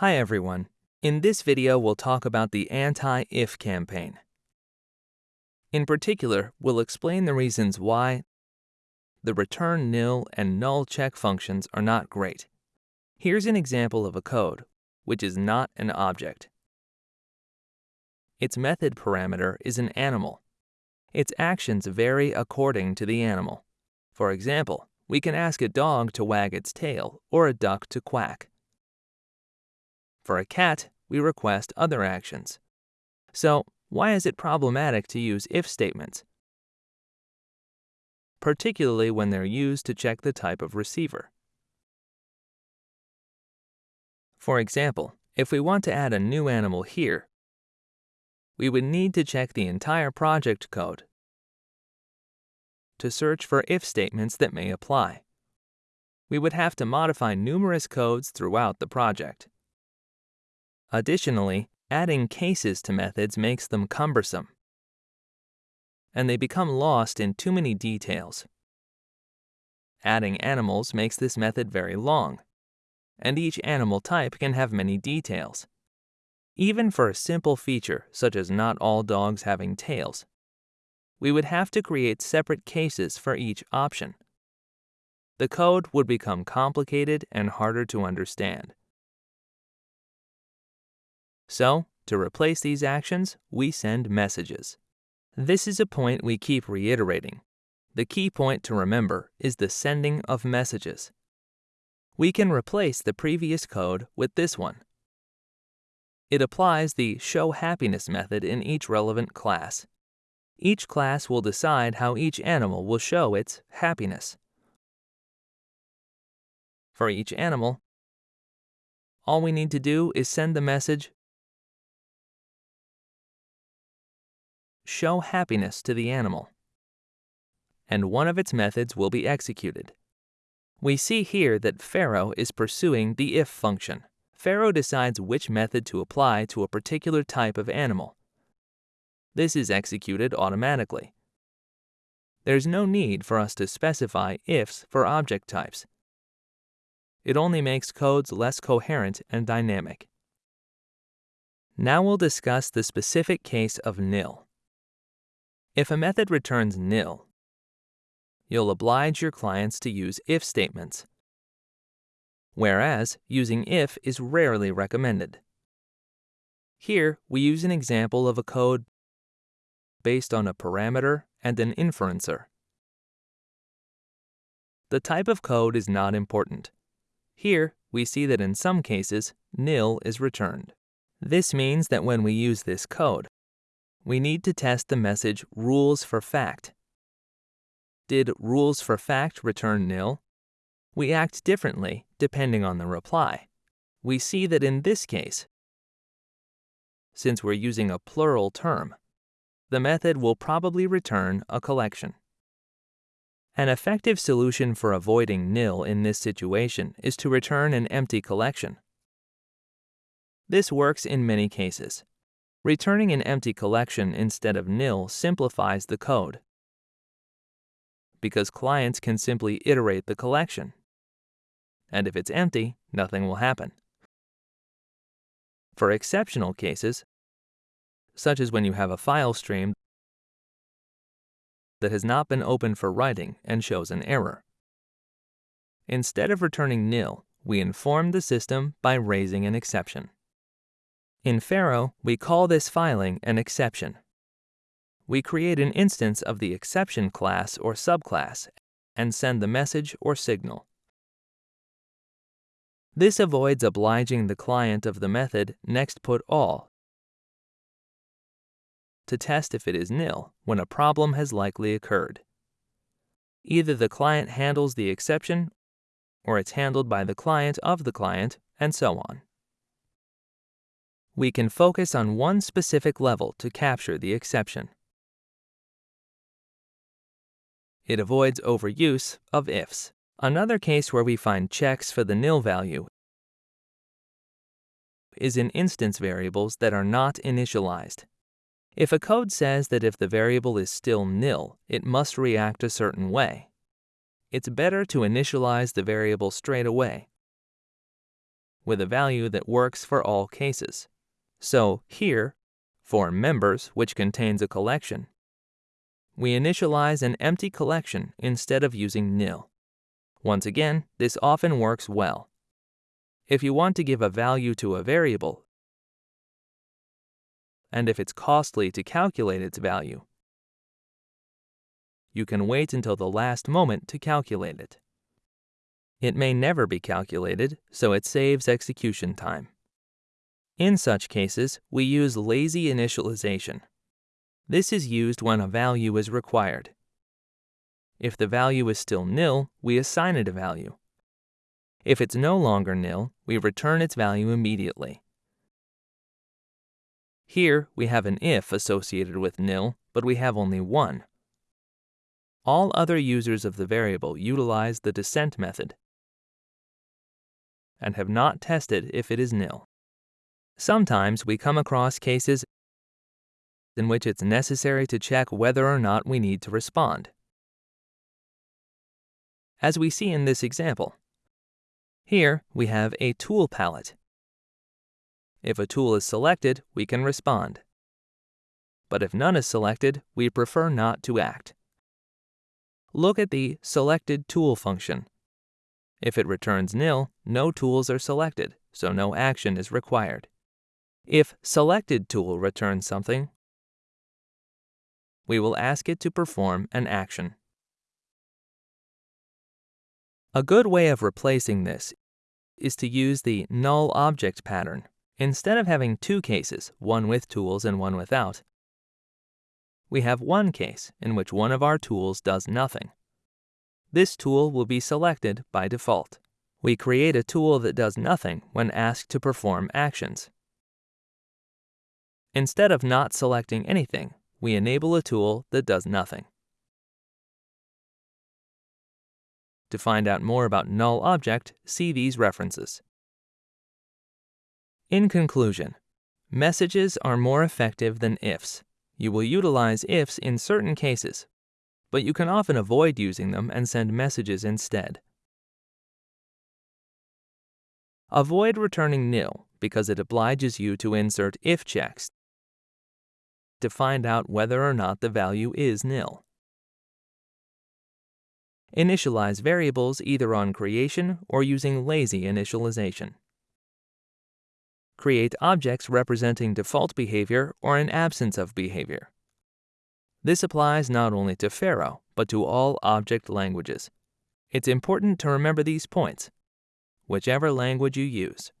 Hi everyone. In this video, we'll talk about the anti-if campaign. In particular, we'll explain the reasons why the return nil and null check functions are not great. Here's an example of a code, which is not an object. Its method parameter is an animal. Its actions vary according to the animal. For example, we can ask a dog to wag its tail or a duck to quack. For a cat, we request other actions. So, why is it problematic to use if statements? Particularly when they're used to check the type of receiver. For example, if we want to add a new animal here, we would need to check the entire project code to search for if statements that may apply. We would have to modify numerous codes throughout the project. Additionally, adding cases to methods makes them cumbersome, and they become lost in too many details. Adding animals makes this method very long, and each animal type can have many details. Even for a simple feature such as not all dogs having tails, we would have to create separate cases for each option. The code would become complicated and harder to understand. So, to replace these actions, we send messages. This is a point we keep reiterating. The key point to remember is the sending of messages. We can replace the previous code with this one. It applies the show happiness method in each relevant class. Each class will decide how each animal will show its happiness. For each animal, all we need to do is send the message show happiness to the animal, and one of its methods will be executed. We see here that Pharo is pursuing the if function. Pharo decides which method to apply to a particular type of animal. This is executed automatically. There's no need for us to specify ifs for object types. It only makes codes less coherent and dynamic. Now we'll discuss the specific case of nil. If a method returns nil, you'll oblige your clients to use if statements, whereas using if is rarely recommended. Here, we use an example of a code based on a parameter and an inferencer. The type of code is not important. Here, we see that in some cases, nil is returned. This means that when we use this code, we need to test the message rules for fact. Did rules for fact return nil? We act differently depending on the reply. We see that in this case, since we're using a plural term, the method will probably return a collection. An effective solution for avoiding nil in this situation is to return an empty collection. This works in many cases. Returning an empty collection instead of nil simplifies the code because clients can simply iterate the collection. And if it's empty, nothing will happen. For exceptional cases, such as when you have a file stream that has not been opened for writing and shows an error. Instead of returning nil, we inform the system by raising an exception. In Pharo, we call this filing an exception. We create an instance of the exception class or subclass and send the message or signal. This avoids obliging the client of the method next put all to test if it is nil when a problem has likely occurred. Either the client handles the exception, or it's handled by the client of the client, and so on. We can focus on one specific level to capture the exception. It avoids overuse of ifs. Another case where we find checks for the nil value is in instance variables that are not initialized. If a code says that if the variable is still nil, it must react a certain way, it's better to initialize the variable straight away. with a value that works for all cases. So here, for members, which contains a collection, we initialize an empty collection instead of using nil. Once again, this often works well. If you want to give a value to a variable, and if it's costly to calculate its value, you can wait until the last moment to calculate it. It may never be calculated, so it saves execution time. In such cases, we use lazy initialization. This is used when a value is required. If the value is still nil, we assign it a value. If it's no longer nil, we return its value immediately. Here, we have an if associated with nil, but we have only one. All other users of the variable utilize the descent method and have not tested if it is nil. Sometimes we come across cases in which it's necessary to check whether or not we need to respond. As we see in this example, here we have a tool palette. If a tool is selected, we can respond. But if none is selected, we prefer not to act. Look at the Selected Tool function. If it returns nil, no tools are selected, so no action is required. If Selected Tool returns something, we will ask it to perform an action. A good way of replacing this is to use the null object pattern. Instead of having two cases, one with tools and one without, we have one case in which one of our tools does nothing. This tool will be selected by default. We create a tool that does nothing when asked to perform actions. Instead of not selecting anything, we enable a tool that does nothing. To find out more about null object, see these references. In conclusion, messages are more effective than ifs. You will utilize ifs in certain cases, but you can often avoid using them and send messages instead. Avoid returning nil because it obliges you to insert if checks to find out whether or not the value is nil. Initialize variables either on creation or using lazy initialization. Create objects representing default behavior or an absence of behavior. This applies not only to Pharo, but to all object languages. It's important to remember these points, whichever language you use.